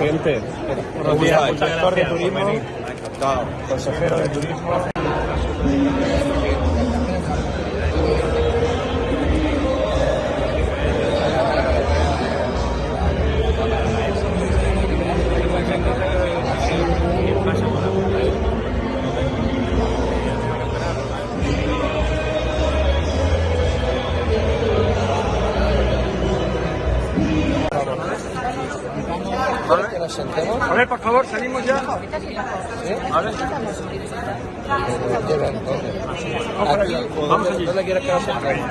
Presidente, buenos días, director de turismo, consejero de turismo. Que nos sentemos. A ver, por favor, salimos ya. ¿Vale? ¿dónde? Vamos Aquí, allá. ¿o Vamos dónde, allí. ¿Dónde quieres que nos sentemos?